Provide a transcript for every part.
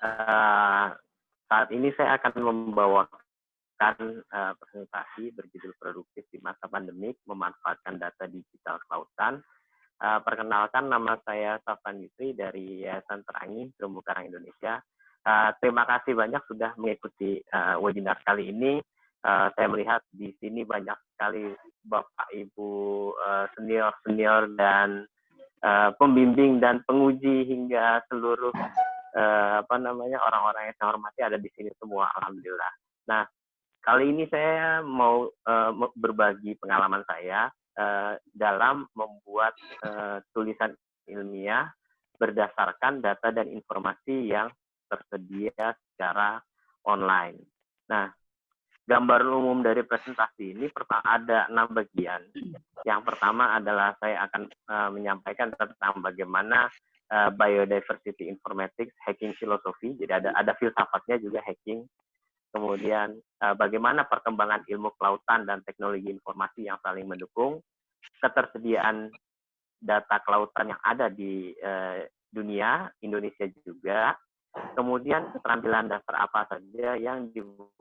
uh, saat ini saya akan membawakan uh, presentasi berjudul produktif di masa pandemik memanfaatkan data digital kelautan. Uh, perkenalkan nama saya Safan Yusri dari Yayasan Terangi Terumbu Karang Indonesia. Uh, terima kasih banyak sudah mengikuti uh, webinar kali ini. Uh, saya melihat di sini banyak sekali bapak ibu uh, senior senior dan uh, pembimbing dan penguji hingga seluruh uh, apa namanya orang-orang yang saya hormati ada di sini semua alhamdulillah. Nah kali ini saya mau uh, berbagi pengalaman saya uh, dalam membuat uh, tulisan ilmiah berdasarkan data dan informasi yang tersedia secara online. Nah, gambar umum dari presentasi ini ada enam bagian. Yang pertama adalah saya akan uh, menyampaikan tentang bagaimana uh, biodiversity informatics, hacking filosofi. Jadi ada ada filsafatnya juga hacking. Kemudian uh, bagaimana perkembangan ilmu kelautan dan teknologi informasi yang saling mendukung, ketersediaan data kelautan yang ada di uh, dunia, Indonesia juga, kemudian keterampilan dasar apa saja yang dibutuhkan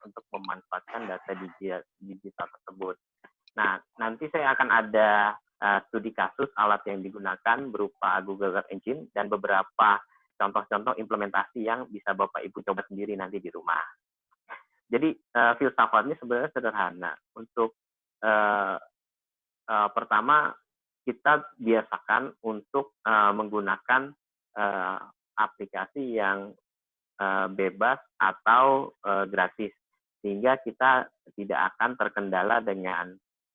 untuk memanfaatkan data digital tersebut. Nah, nanti saya akan ada uh, studi kasus alat yang digunakan berupa Google Search Engine dan beberapa contoh-contoh implementasi yang bisa Bapak Ibu coba sendiri nanti di rumah. Jadi uh, filsafatnya sebenarnya sederhana. Untuk uh, uh, pertama kita biasakan untuk uh, menggunakan uh, aplikasi yang uh, bebas atau uh, gratis sehingga kita tidak akan terkendala dengan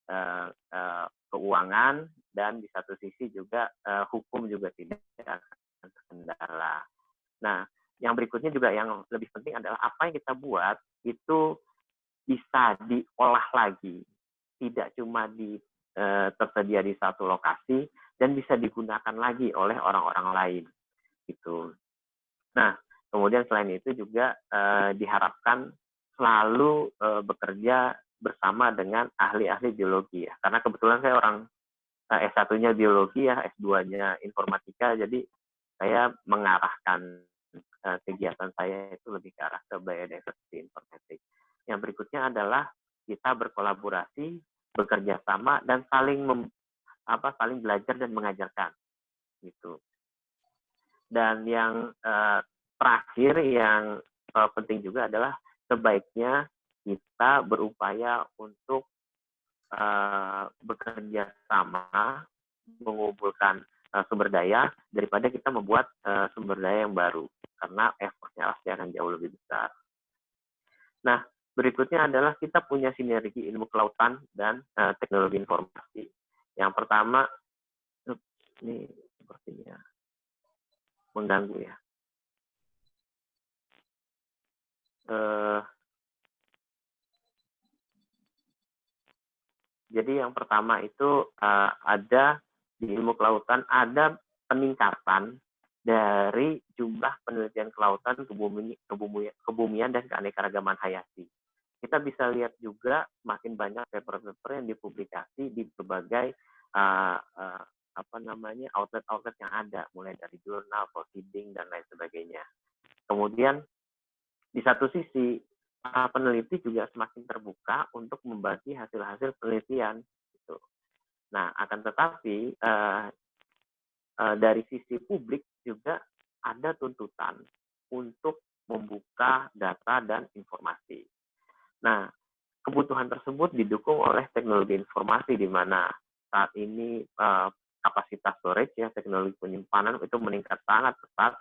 uh, keuangan dan di satu sisi juga uh, hukum juga tidak akan terkendala. Nah, yang berikutnya juga yang lebih penting adalah apa yang kita buat itu bisa diolah lagi, tidak cuma di uh, tersedia di satu lokasi dan bisa digunakan lagi oleh orang-orang lain gitu. Nah, Kemudian selain itu juga uh, diharapkan selalu uh, bekerja bersama dengan ahli-ahli biologi ya. Karena kebetulan saya orang uh, S1-nya biologi ya, S2-nya informatika, jadi saya mengarahkan uh, kegiatan saya itu lebih ke arah ke biodiversity informatics. Yang berikutnya adalah kita berkolaborasi, bekerja sama dan saling mem, apa saling belajar dan mengajarkan gitu. Dan yang uh, terakhir yang uh, penting juga adalah sebaiknya kita berupaya untuk uh, bekerja sama mengumpulkan uh, sumber daya daripada kita membuat uh, sumber daya yang baru karena effortnya pasti akan jauh lebih besar. Nah, berikutnya adalah kita punya sinergi ilmu kelautan dan uh, teknologi informasi. Yang pertama, ini sepertinya mengganggu ya. Uh, jadi yang pertama itu uh, ada di ilmu kelautan ada peningkatan dari jumlah penelitian kelautan, kebumian, kebumian, dan keanekaragaman hayati. Kita bisa lihat juga makin banyak paper-paper yang dipublikasi di berbagai uh, uh, apa namanya outlet-outlet yang ada, mulai dari jurnal, proceeding dan lain sebagainya. Kemudian di satu sisi para peneliti juga semakin terbuka untuk membagi hasil-hasil penelitian gitu. Nah, akan tetapi uh, uh, dari sisi publik juga ada tuntutan untuk membuka data dan informasi. Nah, kebutuhan tersebut didukung oleh teknologi informasi di mana saat ini uh, kapasitas storage ya teknologi penyimpanan itu meningkat sangat pesat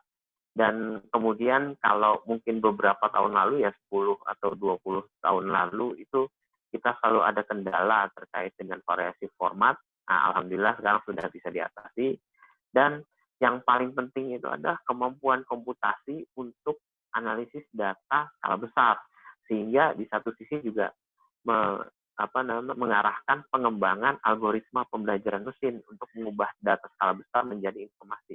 dan kemudian kalau mungkin beberapa tahun lalu ya 10 atau 20 tahun lalu itu kita selalu ada kendala terkait dengan variasi format. Nah, Alhamdulillah sekarang sudah bisa diatasi. Dan yang paling penting itu adalah kemampuan komputasi untuk analisis data skala besar. Sehingga di satu sisi juga me, apa namanya, mengarahkan pengembangan algoritma pembelajaran mesin untuk mengubah data skala besar menjadi informasi.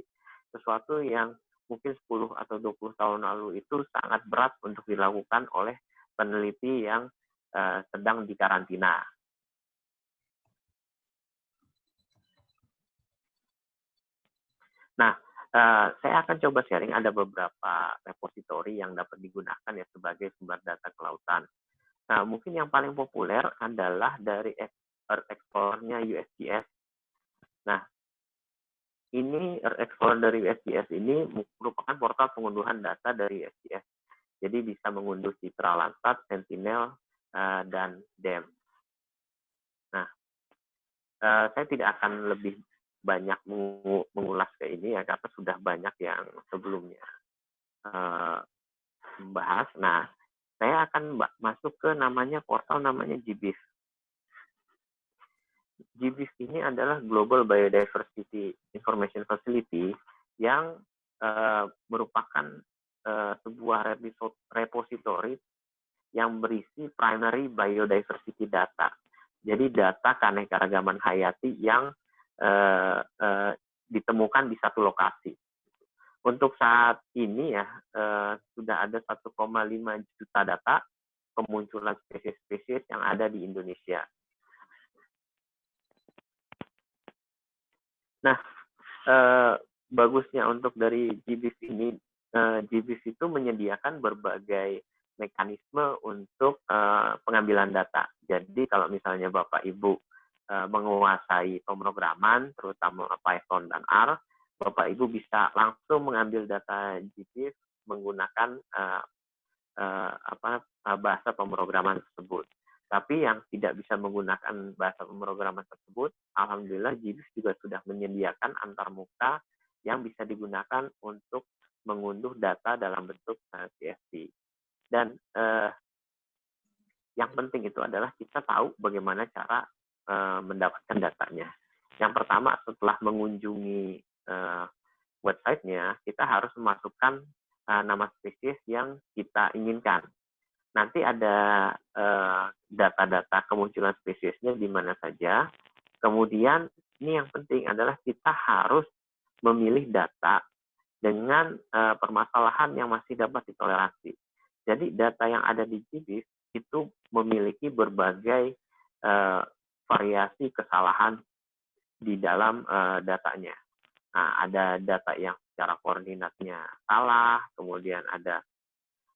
Sesuatu yang mungkin 10 atau 20 tahun lalu itu sangat berat untuk dilakukan oleh peneliti yang uh, sedang dikarantina. Nah, uh, saya akan coba sharing ada beberapa repositori yang dapat digunakan ya sebagai sumber data kelautan. Nah, mungkin yang paling populer adalah dari Earth Explorer-nya USGS. Nah, ini Explorer dari USGS ini merupakan portal pengunduhan data dari USGS. Jadi bisa mengunduh citra Landsat, Sentinel, uh, dan DEM. Nah, uh, saya tidak akan lebih banyak mengulas ke ini ya karena sudah banyak yang sebelumnya uh, membahas. Nah, saya akan masuk ke namanya portal namanya GBIF. GBIF ini adalah Global Biodiversity Information Facility yang uh, merupakan uh, sebuah repository yang berisi primary biodiversity data. Jadi data keanekaragaman hayati yang uh, uh, ditemukan di satu lokasi. Untuk saat ini ya uh, sudah ada 1,5 juta data kemunculan spesies-spesies yang ada di Indonesia. Nah, uh, bagusnya untuk dari GBIF ini, uh, GBIF itu menyediakan berbagai mekanisme untuk uh, pengambilan data. Jadi kalau misalnya Bapak Ibu uh, menguasai pemrograman, terutama Python dan R, Bapak Ibu bisa langsung mengambil data GIS menggunakan uh, uh, apa bahasa pemrograman tersebut. Tapi yang tidak bisa menggunakan bahasa pemrograman tersebut, alhamdulillah GIS juga sudah menyediakan antarmuka yang bisa digunakan untuk mengunduh data dalam bentuk CSV. Dan uh, yang penting itu adalah kita tahu bagaimana cara uh, mendapatkan datanya. Yang pertama, setelah mengunjungi uh, websitenya, kita harus memasukkan uh, nama spesies yang kita inginkan. Nanti ada data-data uh, kemunculan spesiesnya di mana saja. Kemudian ini yang penting adalah kita harus memilih data dengan uh, permasalahan yang masih dapat ditoleransi. Jadi data yang ada di GBIS itu memiliki berbagai uh, variasi kesalahan di dalam datanya. Nah, ada data yang secara koordinatnya salah, kemudian ada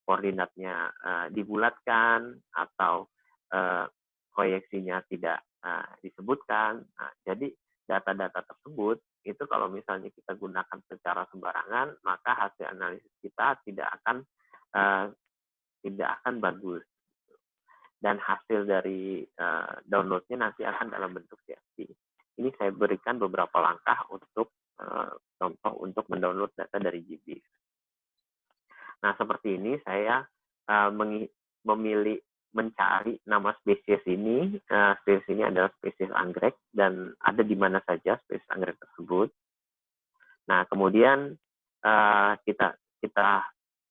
koordinatnya uh, dibulatkan atau uh, proyeksinya tidak uh, disebutkan. Nah, jadi data-data tersebut itu kalau misalnya kita gunakan secara sembarangan, maka hasil analisis kita tidak akan uh, tidak akan bagus. Dan hasil dari uh, downloadnya nanti akan dalam bentuk CSV. Ini saya berikan beberapa langkah untuk uh, contoh untuk mendownload data dari GB. Nah, seperti ini saya uh, memilih mencari nama spesies ini. Uh, spesies ini adalah spesies anggrek dan ada di mana saja spesies anggrek tersebut. Nah, kemudian uh, kita kita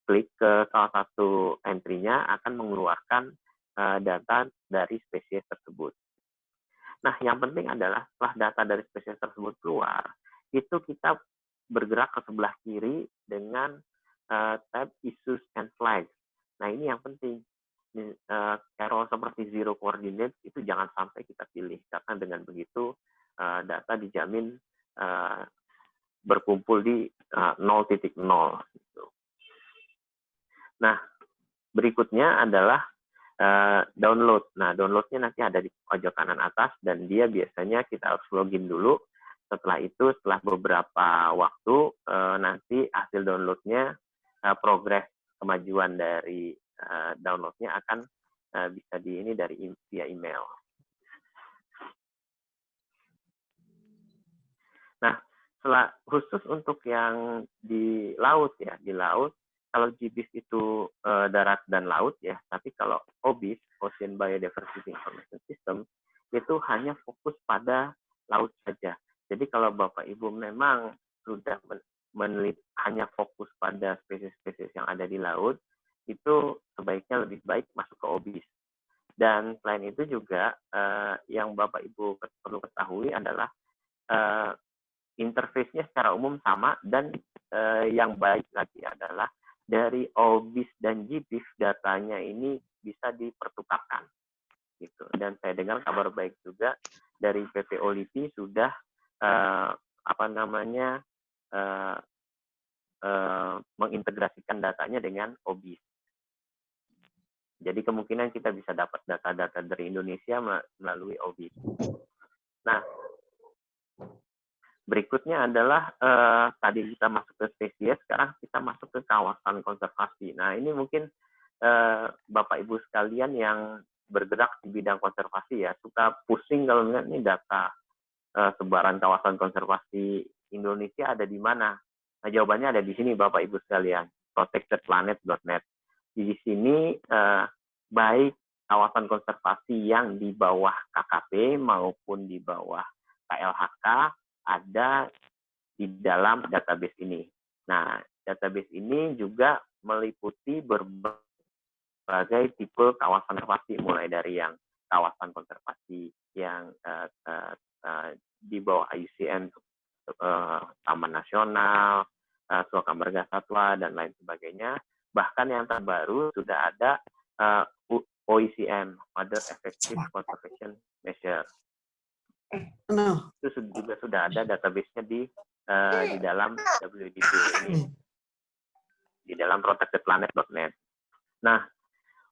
klik ke salah satu entry-nya akan mengeluarkan uh, data dari spesies tersebut. Nah, yang penting adalah setelah data dari spesies tersebut keluar, itu kita bergerak ke sebelah kiri dengan uh, tab issues and flags. Nah, ini yang penting. Uh, error seperti zero coordinate itu jangan sampai kita pilih karena dengan begitu uh, data dijamin uh, berkumpul di uh, 0.0 gitu. Nah, berikutnya adalah uh, download. Nah, downloadnya nanti ada di pojok kanan atas dan dia biasanya kita harus login dulu. Setelah itu, setelah beberapa waktu, uh, nanti hasil downloadnya, uh, progres kemajuan dari uh, downloadnya akan uh, bisa di ini dari via email. Nah, setelah khusus untuk yang di laut ya, di laut kalau GBIS itu uh, darat dan laut ya, tapi kalau OBIS, Ocean Biodiversity Information System, itu hanya fokus pada laut saja. Jadi kalau Bapak Ibu memang sudah meneliti hanya fokus pada spesies-spesies yang ada di laut, itu sebaiknya lebih baik masuk ke OBIS. Dan selain itu juga uh, yang Bapak Ibu perlu ketahui adalah uh, interface-nya secara umum sama dan uh, yang baik lagi adalah dari OBIS dan GBIF datanya ini bisa dipertukarkan. Gitu. Dan saya dengar kabar baik juga dari PPO LIPI sudah uh, apa namanya uh, uh, mengintegrasikan datanya dengan OBIS. Jadi kemungkinan kita bisa dapat data-data dari Indonesia melalui OBIS. Nah, berikutnya adalah uh, tadi kita masuk ke spesies, sekarang kita masuk ke kawasan konservasi. Nah, ini mungkin uh, Bapak Ibu sekalian yang bergerak di bidang konservasi ya, suka pusing kalau melihat ini data uh, sebaran kawasan konservasi Indonesia ada di mana. Nah, jawabannya ada di sini Bapak Ibu sekalian, protectedplanet.net di sini eh, baik kawasan konservasi yang di bawah KKP maupun di bawah KLHK ada di dalam database ini. Nah, database ini juga meliputi berbagai tipe kawasan konservasi, mulai dari yang kawasan konservasi yang uh, uh, uh, di bawah IUCN, uh, Taman Nasional, uh, Suaka Marga Satwa, dan lain sebagainya, Bahkan yang terbaru sudah ada uh, eh, OECM, Other Effective Conservation Measure. No. Itu juga sudah ada database-nya di uh, di dalam WDP ini, di dalam protectedplanet.net. Nah,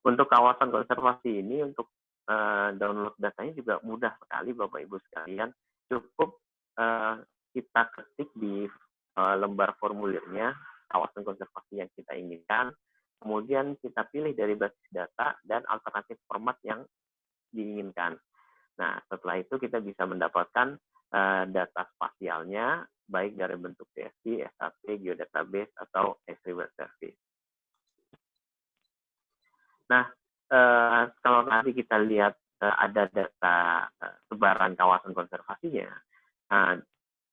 untuk kawasan konservasi ini, untuk uh, download datanya juga mudah sekali, Bapak Ibu sekalian. Cukup uh, kita ketik di uh, lembar formulirnya, kawasan konservasi yang kita inginkan, kemudian kita pilih dari basis data dan alternatif format yang diinginkan. Nah, setelah itu kita bisa mendapatkan uh, data spasialnya, baik dari bentuk CSV, SAP, Geodatabase, atau S3 Web Service. Nah, uh, kalau nanti kita lihat uh, ada data uh, sebaran kawasan konservasinya, uh,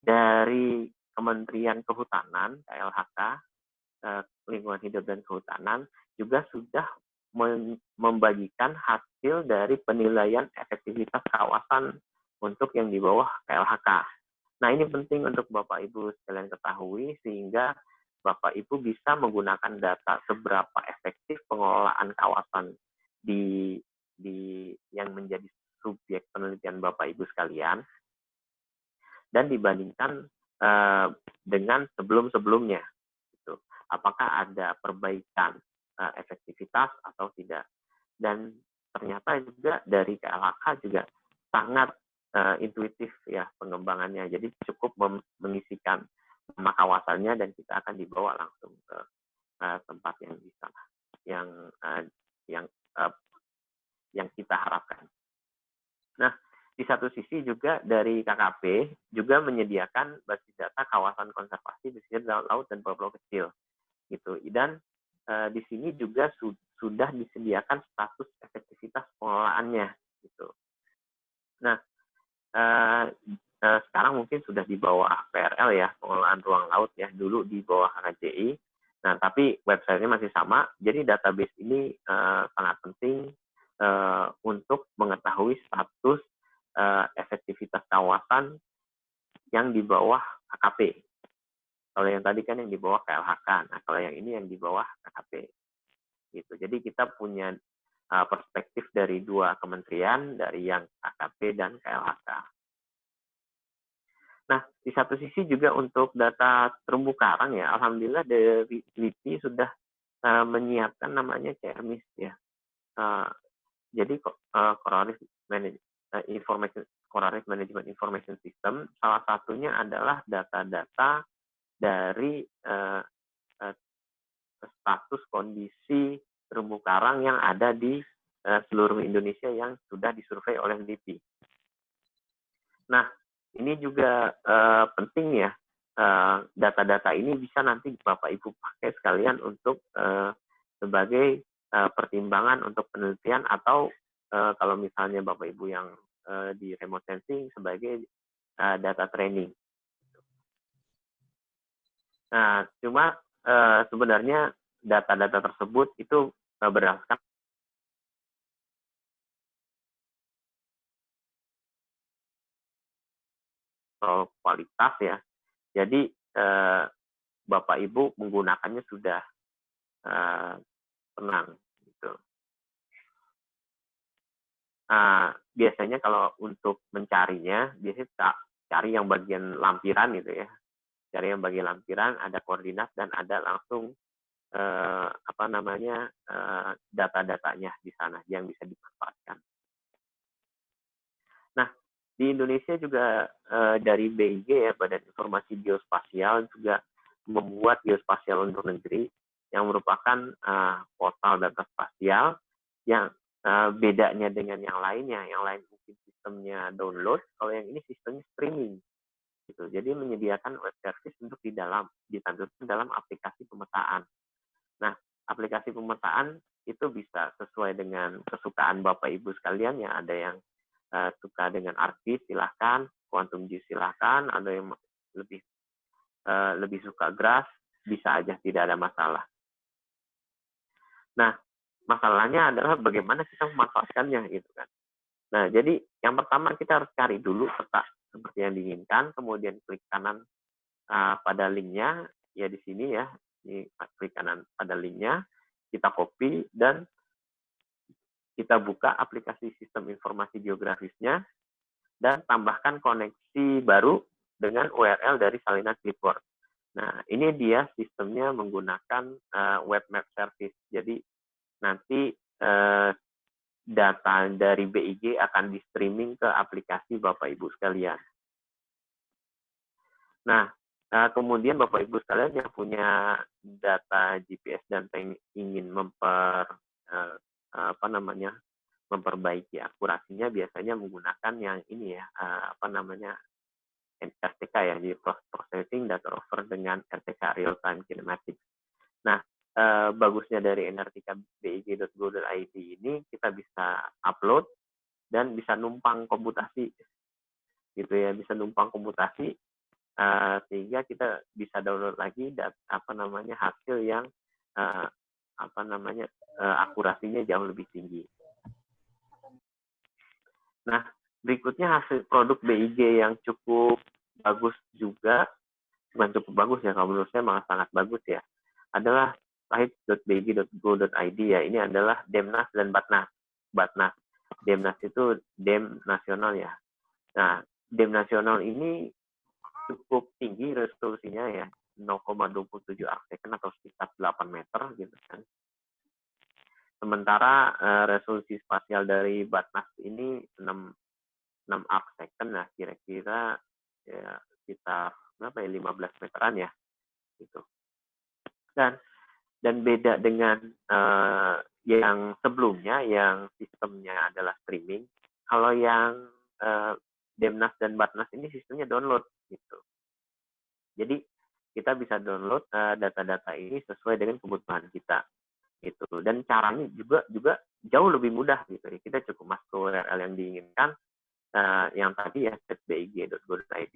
dari Kementerian Kehutanan, KLHK, Eh, lingkungan hidup dan kehutanan juga sudah membagikan hasil dari penilaian efektivitas kawasan untuk yang di bawah KLHK. Nah, ini penting untuk Bapak Ibu sekalian ketahui sehingga Bapak Ibu bisa menggunakan data seberapa efektif pengelolaan kawasan di di yang menjadi subjek penelitian Bapak Ibu sekalian dan dibandingkan uh, dengan sebelum-sebelumnya apakah ada perbaikan uh, efektivitas atau tidak. Dan ternyata juga dari KLHK juga sangat uh, intuitif ya pengembangannya. Jadi cukup mengisikan nama kawasannya dan kita akan dibawa langsung ke uh, tempat yang bisa yang uh, yang uh, yang kita harapkan. Nah, di satu sisi juga dari KKP juga menyediakan basis data kawasan konservasi sini laut dan pulau-pulau kecil gitu. Dan uh, di sini juga su sudah disediakan status efektivitas pengelolaannya gitu. Nah uh, uh, sekarang mungkin sudah di bawah PRL ya pengelolaan ruang laut ya dulu di bawah HKJI nah tapi websitenya masih sama jadi database ini uh, sangat penting untuk mengetahui status uh, efektivitas kawasan yang di bawah HKP kalau yang tadi kan yang di bawah KLHK, nah kalau yang ini yang di bawah KKP. Gitu. Jadi kita punya uh, perspektif dari dua kementerian, dari yang KKP dan KLHK. Nah, di satu sisi juga untuk data terumbu karang ya, alhamdulillah dari LIPI sudah uh, menyiapkan namanya CRMIS ya. Jadi uh, Coral uh, Information Coral Management Information System salah satunya adalah data-data dari uh, uh, status kondisi terumbu karang yang ada di uh, seluruh Indonesia yang sudah disurvei oleh LIPI. Nah, ini juga uh, penting ya, data-data uh, ini bisa nanti Bapak Ibu pakai sekalian untuk uh, sebagai uh, pertimbangan untuk penelitian atau uh, kalau misalnya Bapak Ibu yang uh, di remote sensing sebagai uh, data training. Nah, cuma uh, sebenarnya data-data tersebut itu uh, berdasarkan kualitas ya. Jadi uh, Bapak Ibu menggunakannya sudah uh, tenang gitu. Nah, biasanya kalau untuk mencarinya biasanya cari yang bagian lampiran gitu ya cari yang bagi lampiran, ada koordinat dan ada langsung eh, apa namanya eh, data-datanya di sana yang bisa dimanfaatkan. Nah, di Indonesia juga eh, dari BIG ya Badan Informasi Geospasial juga membuat geospasial untuk negeri yang merupakan uh, portal data spasial yang uh, bedanya dengan yang lainnya. Yang lain mungkin sistemnya download, kalau yang ini sistemnya streaming. Gitu. Jadi menyediakan web service untuk di dalam ditampilkan dalam aplikasi pemetaan. Nah, aplikasi pemetaan itu bisa sesuai dengan kesukaan Bapak Ibu sekalian ya. Ada yang uh, suka dengan artis silahkan, quantum G silahkan, ada yang lebih uh, lebih suka grass bisa aja tidak ada masalah. Nah, masalahnya adalah bagaimana kita memanfaatkannya gitu kan. Nah, jadi yang pertama kita harus cari dulu peta seperti yang diinginkan, kemudian klik kanan uh, pada linknya, ya di sini ya, ini klik kanan pada linknya, kita copy dan kita buka aplikasi sistem informasi geografisnya dan tambahkan koneksi baru dengan URL dari salinan clipboard. Nah, ini dia sistemnya menggunakan uh, web map service. Jadi nanti uh, data dari BIG akan di streaming ke aplikasi Bapak Ibu sekalian. Nah, uh, kemudian Bapak Ibu sekalian yang punya data GPS dan ingin memper uh, apa namanya memperbaiki akurasinya biasanya menggunakan yang ini ya uh, apa namanya RTK ya, di processing data over dengan RTK real time kinematics. Nah, eh, bagusnya dari NRTK big.go.id ini kita bisa upload dan bisa numpang komputasi gitu ya, bisa numpang komputasi eh, sehingga kita bisa download lagi dat, apa namanya hasil yang eh, apa namanya eh, akurasinya jauh lebih tinggi. Nah, berikutnya hasil produk BIG yang cukup bagus juga, bukan cukup bagus ya, kalau menurut saya malah sangat bagus ya, adalah pahit.big.go.id ya, ini adalah Demnas dan Batnas. Batnas. Demnas itu Dem nasional ya. Nah, Dem nasional ini cukup tinggi resolusinya ya, 0,27 arcsekon atau sekitar 8 meter gitu kan. Sementara uh, resolusi spasial dari Batnas ini 6 6 arc second nah kira-kira ya sekitar berapa ya 15 meteran ya gitu dan dan beda dengan uh, yang sebelumnya yang sistemnya adalah streaming kalau yang uh, Demnas dan Batnas ini sistemnya download gitu jadi kita bisa download data-data uh, ini sesuai dengan kebutuhan kita gitu dan caranya juga juga jauh lebih mudah gitu ya kita cukup masuk URL yang diinginkan uh, yang tadi ya setbig.go.id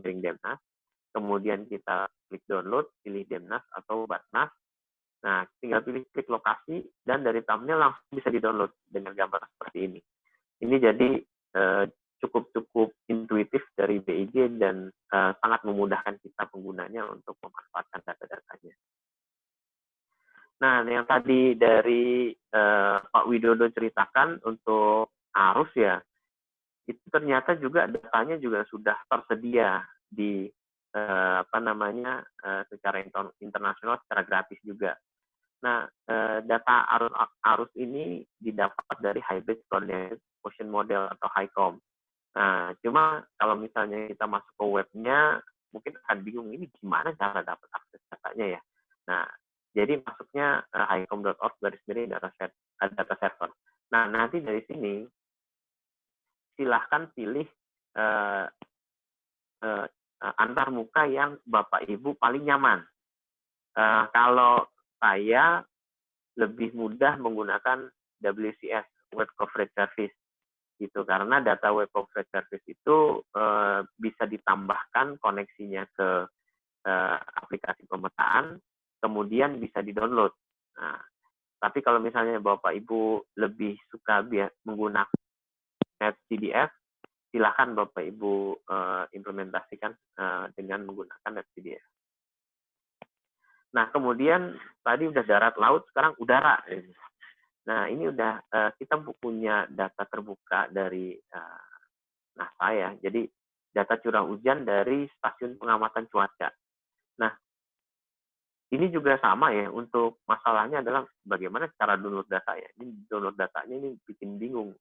miring Demnas. Kemudian kita klik download, pilih Demnas atau Batnas. Nah, tinggal pilih klik lokasi dan dari thumbnail langsung bisa di-download dengan gambar seperti ini. Ini jadi uh, cukup-cukup intuitif dari BIG dan uh, sangat memudahkan kita penggunanya untuk memanfaatkan data-datanya. Nah, yang tadi dari uh, Pak Widodo ceritakan untuk arus ya, itu ternyata juga datanya juga sudah tersedia di eh, apa namanya eh, secara internasional secara gratis juga. Nah, eh, data arus arus ini didapat dari hybrid coordinated motion model atau HICOM. Nah, cuma kalau misalnya kita masuk ke webnya, mungkin akan bingung ini gimana cara dapat akses datanya ya. Nah, jadi masuknya uh, hicom.org garis miring data set, data server. Nah, nanti dari sini silahkan pilih uh, uh, antar muka yang Bapak Ibu paling nyaman. Uh, kalau saya lebih mudah menggunakan WCS Web Coverage Service gitu karena data Web Coverage Service itu uh, bisa ditambahkan koneksinya ke uh, aplikasi pemetaan, kemudian bisa di-download. Nah, tapi kalau misalnya Bapak Ibu lebih suka menggunakan net CDF, silahkan Bapak Ibu uh, implementasikan uh, dengan menggunakan CDF. Nah, kemudian tadi udah darat laut, sekarang udara. Nah, ini udah uh, kita punya data terbuka dari uh, NASA ya. Jadi data curah hujan dari stasiun pengamatan cuaca. Nah, ini juga sama ya untuk masalahnya adalah bagaimana cara download data ya. Ini download datanya ini bikin bingung.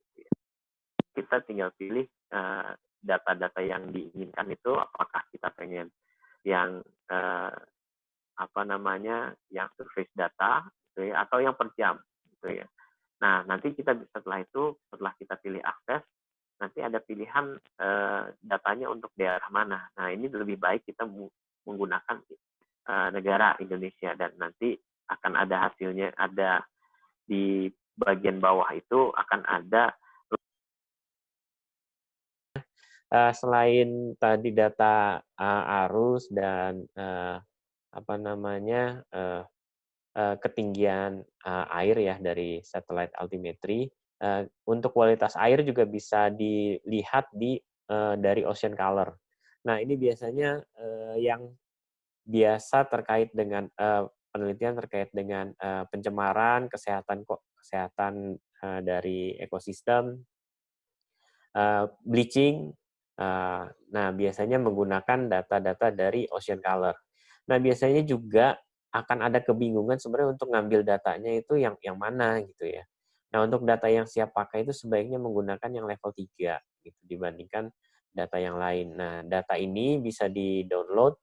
Kita tinggal pilih uh, data-data yang diinginkan itu apakah kita pengen yang apa namanya yang surface data gitu ya, atau yang per jam gitu ya. Nah nanti kita setelah itu setelah kita pilih akses nanti ada pilihan uh, datanya untuk daerah mana. Nah ini lebih baik kita menggunakan uh, negara Indonesia dan nanti akan ada hasilnya ada di bagian bawah itu akan ada uh, selain tadi data uh, arus dan uh, apa namanya uh, uh, ketinggian uh, air ya dari satellite altimetry, uh, untuk kualitas air juga bisa dilihat di uh, dari ocean color. Nah ini biasanya uh, yang biasa terkait dengan uh, penelitian terkait dengan uh, pencemaran kesehatan kesehatan uh, dari ekosistem, uh, bleaching Eh, nah, biasanya menggunakan data-data dari Ocean Color. Nah, biasanya juga akan ada kebingungan sebenarnya untuk ngambil datanya itu yang yang mana gitu ya. Nah, untuk data yang siap pakai itu sebaiknya menggunakan yang level 3 gitu dibandingkan data yang lain. Nah, data ini bisa di-download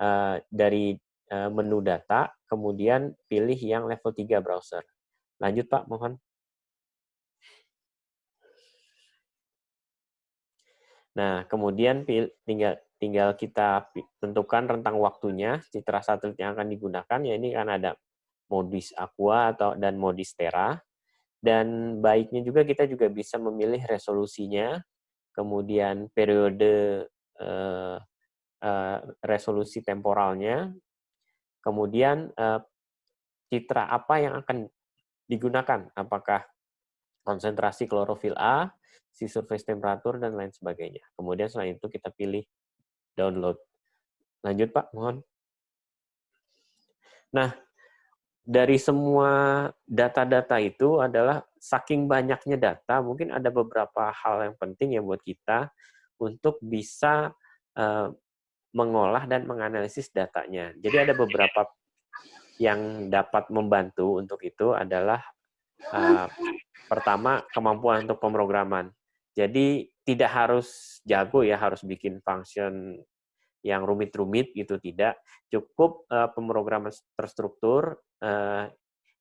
uh, dari uh, menu data, kemudian pilih yang level 3 browser. Lanjut Pak, mohon. Nah, kemudian tinggal tinggal kita tentukan rentang waktunya citra satelit yang akan digunakan. Ya ini kan ada modis aqua atau dan modis terra. Dan baiknya juga kita juga bisa memilih resolusinya, kemudian periode eh, eh, resolusi temporalnya, kemudian eh, citra apa yang akan digunakan, apakah konsentrasi klorofil A, si surface temperatur, dan lain sebagainya. Kemudian selain itu kita pilih download. Lanjut Pak, mohon. Nah, dari semua data-data itu adalah saking banyaknya data, mungkin ada beberapa hal yang penting ya buat kita untuk bisa uh, mengolah dan menganalisis datanya. Jadi ada beberapa yang dapat membantu untuk itu adalah uh, pertama kemampuan untuk pemrograman. Jadi tidak harus jago ya, harus bikin function yang rumit-rumit gitu tidak. Cukup uh, pemrograman terstruktur uh,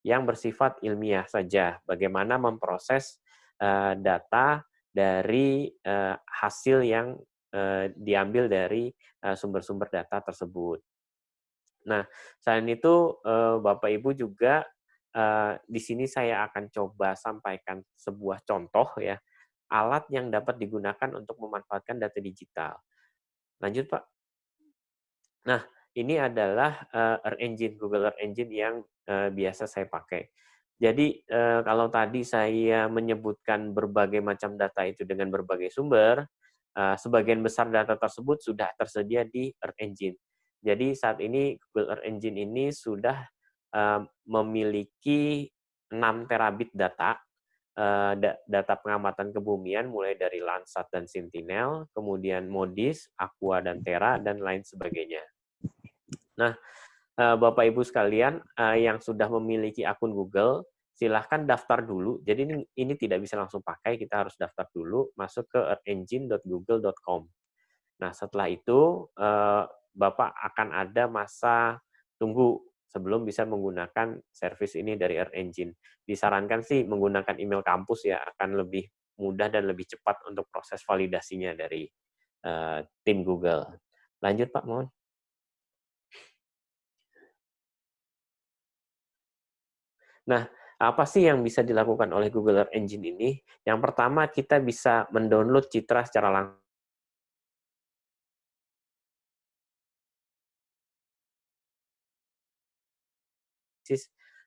yang bersifat ilmiah saja. Bagaimana memproses uh, data dari uh, hasil yang uh, diambil dari sumber-sumber uh, data tersebut. Nah, selain itu uh, Bapak Ibu juga uh, di sini saya akan coba sampaikan sebuah contoh ya alat yang dapat digunakan untuk memanfaatkan data digital. Lanjut, Pak. Nah, ini adalah uh, Earth Engine, Google Earth Engine yang uh, biasa saya pakai. Jadi, uh, kalau tadi saya menyebutkan berbagai macam data itu dengan berbagai sumber, sebagian besar data tersebut sudah tersedia di Earth Engine. Jadi, saat ini Google Earth Engine ini sudah memiliki 6 terabit data Eh, data pengamatan kebumian mulai dari Landsat dan Sentinel, kemudian Modis, Aqua dan Terra dan lain sebagainya. Nah, eh, Bapak Ibu sekalian eh, yang sudah memiliki akun Google, silahkan daftar dulu. Jadi ini, ini tidak bisa langsung pakai, kita harus daftar dulu, masuk ke earthengine.google.com. Nah, setelah itu Bapak akan ada masa tunggu sebelum bisa menggunakan service ini dari Earth Engine. Disarankan sih menggunakan email kampus ya, akan lebih mudah dan lebih cepat untuk proses validasinya dari uh, tim Google. Lanjut Pak, mohon. Nah, apa sih yang bisa dilakukan oleh Google Earth Engine ini? Yang pertama, kita bisa mendownload citra secara langsung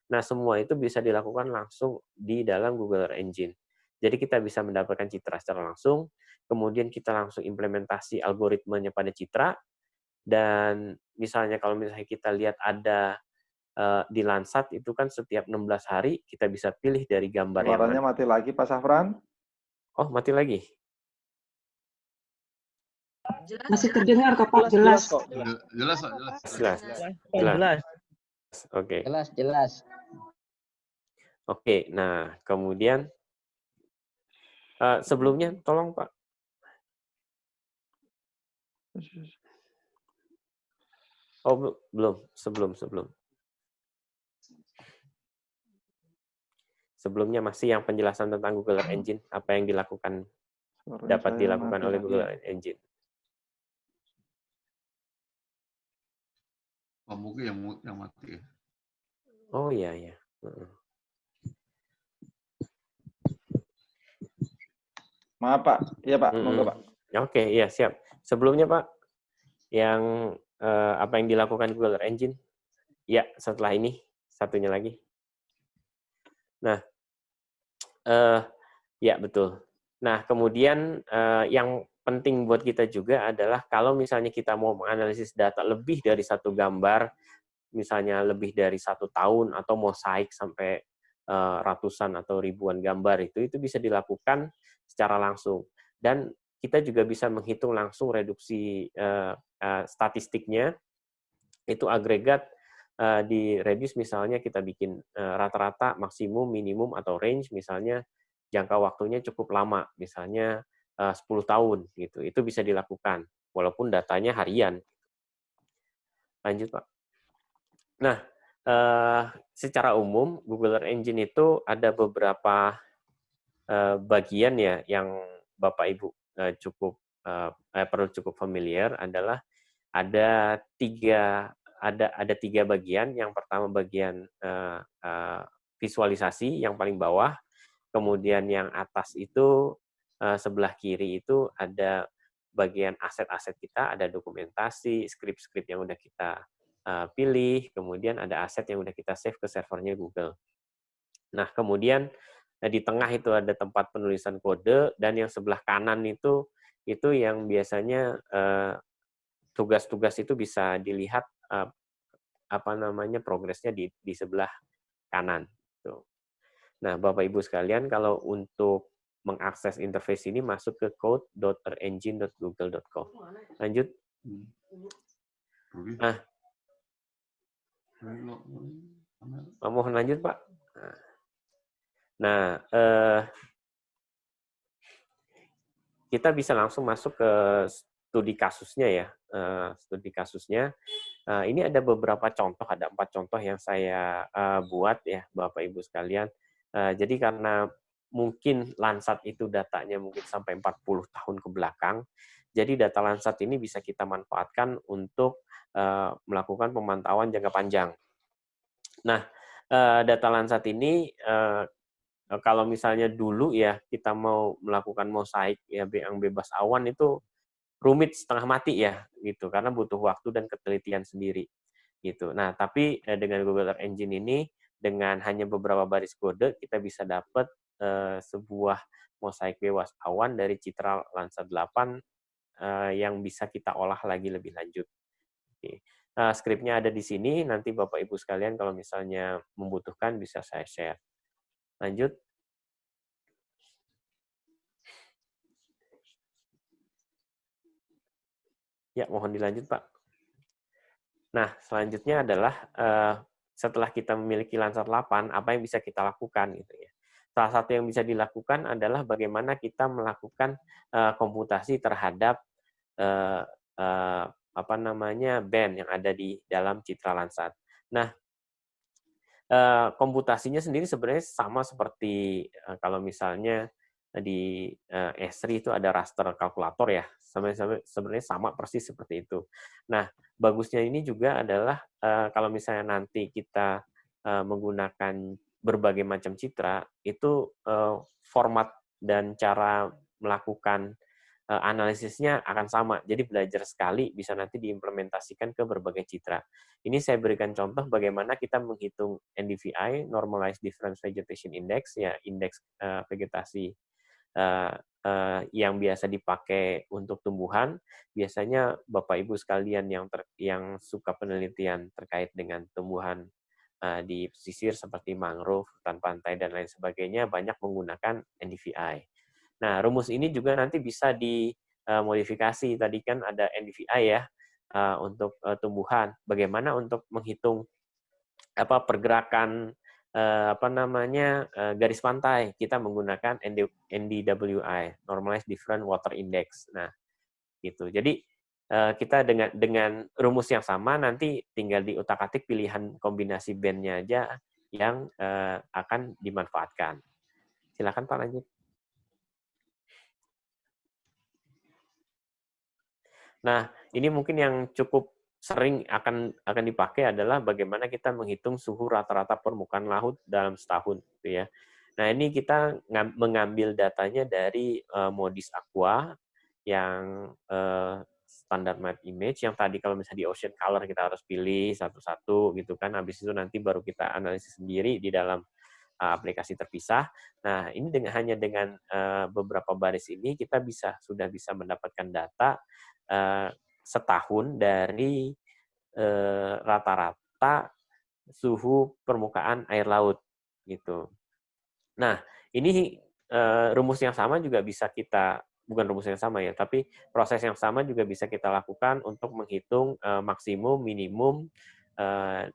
Nah, semua itu bisa dilakukan langsung di dalam Google Earth Engine. Jadi kita bisa mendapatkan citra secara langsung, kemudian kita langsung implementasi algoritmenya pada citra, dan misalnya kalau misalnya kita lihat ada uh, di Landsat itu kan setiap 16 hari kita bisa pilih dari gambar Suaranya yang mati lagi Pak Safran. Oh, mati lagi. Masih terdengar kok Pak, jelas. Jelas, jelas, Pak, jelas. Jelas. Oh, jelas. Oke. Jelas, jelas. Oke, nah kemudian eh, sebelumnya tolong Pak. Oh bel- belum, sebelum sebelum. Sebelumnya masih yang penjelasan tentang Google Earth Engine, apa yang dilakukan dapat dilakukan oleh. Google Earth Engine. Oh, mungkin yang yang mati ya. Oh iya iya. Heeh. Maaf Pak, iya Pak, monggo Pak. Oke, iya siap. Sebelumnya Pak, yang eh, apa yang dilakukan Google Engine? Ya, setelah ini satunya lagi. Nah, eh, ya betul. Nah, kemudian eh, yang penting buat kita juga adalah kalau misalnya kita mau menganalisis data lebih dari satu gambar, misalnya lebih dari satu tahun atau mosaik sampai eh, ratusan atau ribuan gambar itu, itu bisa dilakukan secara langsung. Dan kita juga bisa menghitung langsung reduksi eh, eh, statistiknya. Itu agregat di reduce misalnya kita bikin rata-rata maksimum, minimum atau range misalnya jangka waktunya cukup lama, misalnya eh, 10 tahun gitu. Itu bisa dilakukan walaupun datanya harian. Lanjut, Pak. Nah, eh, secara umum Google Earth Engine itu ada beberapa eh, bagian ya yang Bapak Ibu eh, cukup eh, eh, perlu cukup familiar adalah ada tiga ada ada tiga bagian. Yang pertama bagian eh, eh, visualisasi yang paling bawah, kemudian yang atas itu eh, sebelah kiri itu ada bagian aset-aset kita, ada dokumentasi, skrip-skrip yang udah kita eh, pilih, kemudian ada aset yang udah kita save ke servernya Google. Nah, kemudian eh, di tengah itu ada tempat penulisan kode dan yang sebelah kanan itu itu yang biasanya eh, tugas-tugas itu bisa dilihat eh, apa namanya progresnya di di sebelah kanan. Nah, Bapak Ibu sekalian, kalau untuk mengakses interface ini masuk ke code.engine.google.com. Lanjut. Hmm. Ah. Oh, mohon lanjut, Pak. Nah, eh, kita bisa langsung masuk ke studi kasusnya ya. Eh, studi kasusnya. Eh, ini ada beberapa contoh, ada empat contoh yang saya eh, buat ya, Bapak Ibu sekalian. Eh, jadi karena mungkin Lansat itu datanya mungkin sampai 40 tahun ke belakang, jadi data Lansat ini bisa kita manfaatkan untuk eh, melakukan pemantauan jangka panjang. Nah, eh, data Lansat ini eh, kalau misalnya dulu ya kita mau melakukan mosaik ya yang bebas awan itu rumit setengah mati ya gitu karena butuh waktu dan ketelitian sendiri gitu. Nah, tapi dengan Google Earth Engine ini dengan hanya beberapa baris kode kita bisa dapat eh, sebuah mosaik bebas awan dari Citra Landsat 8 eh, yang bisa kita olah lagi lebih lanjut. Oke. Nah, skripnya ada di sini, nanti Bapak Ibu sekalian kalau misalnya membutuhkan bisa saya share. Lanjut. Ya, mohon dilanjut, Pak. Nah, selanjutnya adalah eh, setelah kita memiliki Landsat 8, apa yang bisa kita lakukan gitu ya. Salah satu yang bisa dilakukan adalah bagaimana kita melakukan eh, komputasi terhadap eh, eh, apa namanya band yang ada di dalam Citra Landsat. Nah, komputasinya sendiri sebenarnya sama seperti kalau misalnya di eh, S3 itu ada raster kalkulator ya, sebenarnya sama persis seperti itu. Nah, bagusnya ini juga adalah kalau misalnya nanti kita menggunakan berbagai macam citra, itu eh, format dan cara melakukan eh, analisisnya akan sama. Jadi belajar sekali bisa nanti diimplementasikan ke berbagai citra. Ini saya berikan contoh bagaimana kita menghitung NDVI, Normalized Difference Vegetation Index, ya indeks eh, vegetasi yang biasa dipakai untuk tumbuhan. Biasanya Bapak Ibu sekalian yang ter, yang suka penelitian terkait dengan tumbuhan di pesisir seperti mangrove, hutan pantai dan lain sebagainya banyak menggunakan NDVI. Nah, rumus ini juga nanti bisa di uh, modifikasi tadi kan ada NDVI ya uh, untuk uh, tumbuhan. Bagaimana untuk menghitung apa pergerakan apa namanya garis pantai? Kita menggunakan ND, NDWI (Normalized Different Water Index). Nah, gitu. Jadi kita dengan dengan rumus yang sama nanti tinggal diutak-atik pilihan kombinasi bandnya aja yang uh, akan dimanfaatkan. Silakan Pak lanjut. Nah, ini mungkin yang cukup sering akan akan dipakai adalah bagaimana kita menghitung suhu rata-rata permukaan laut dalam setahun, gitu ya. Nah, ini kita mengambil datanya dari uh, Modis Aqua yang uh, standar map image yang tadi kalau misalnya di ocean color kita harus pilih satu-satu gitu kan habis itu nanti baru kita analisis sendiri di dalam uh, aplikasi terpisah. Nah, ini dengan hanya dengan uh, beberapa baris ini kita bisa sudah bisa mendapatkan data uh, setahun dari rata-rata uh, suhu permukaan air laut gitu. Nah, ini uh, rumus yang sama juga bisa kita bukan rumus yang sama ya, tapi proses yang sama juga bisa kita lakukan untuk menghitung uh, maksimum, minimum, uh,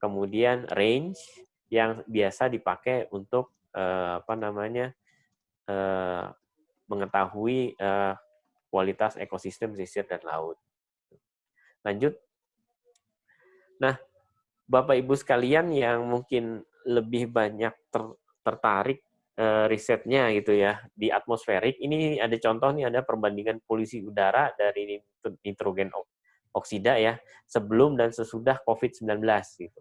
kemudian range yang biasa dipakai untuk uh, apa namanya uh, mengetahui uh, kualitas ekosistem pesisir dan laut. Lanjut. Nah, Bapak Ibu sekalian yang mungkin lebih banyak ter, tertarik risetnya gitu ya di atmosferik ini ada contoh nih ada perbandingan polusi udara dari nitrogen oksida ya sebelum dan sesudah COVID-19 gitu.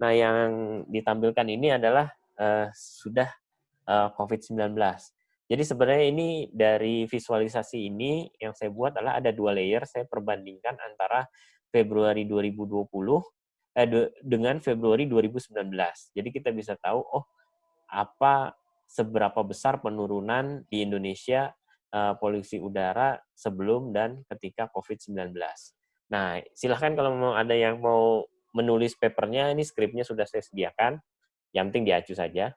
Nah, yang ditampilkan ini adalah uh, sudah uh, COVID-19. Jadi sebenarnya ini dari visualisasi ini yang saya buat adalah ada dua layer, saya perbandingkan antara Februari 2020 eh, dengan Februari 2019. Jadi kita bisa tahu oh apa seberapa besar penurunan di Indonesia uh, polusi udara sebelum dan ketika COVID-19. Nah, silahkan kalau mau ada yang mau menulis papernya, ini skripnya sudah saya sediakan. Yang penting diacu saja.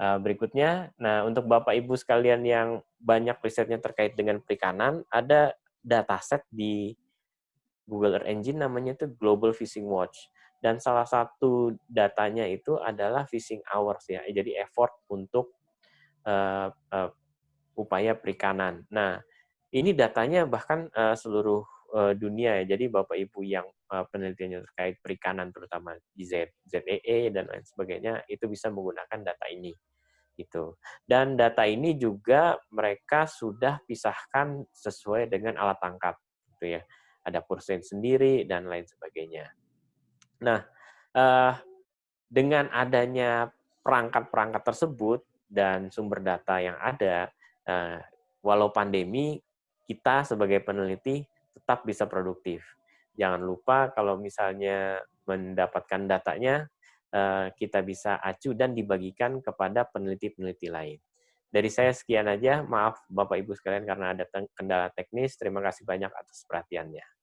Uh, berikutnya, nah untuk Bapak Ibu sekalian yang banyak risetnya terkait dengan perikanan, ada dataset di Google Earth Engine namanya itu Global Fishing Watch dan salah satu datanya itu adalah fishing hours ya, jadi effort untuk uh, uh, upaya perikanan. Nah, ini datanya bahkan uh, seluruh uh, dunia ya, jadi Bapak Ibu yang uh, penelitiannya terkait perikanan terutama di Z, ZEE dan lain sebagainya itu bisa menggunakan data ini itu. Dan data ini juga mereka sudah pisahkan sesuai dengan alat tangkap gitu ya. Ada persen sendiri dan lain sebagainya. Nah, uh, dengan adanya perangkat-perangkat tersebut dan sumber data yang ada, uh, walau pandemi, kita sebagai peneliti tetap bisa produktif. Jangan lupa kalau misalnya mendapatkan datanya, uh, kita bisa acu dan dibagikan kepada peneliti-peneliti lain. Dari saya sekian aja, maaf Bapak Ibu sekalian karena ada kendala teknis. Terima kasih banyak atas perhatiannya.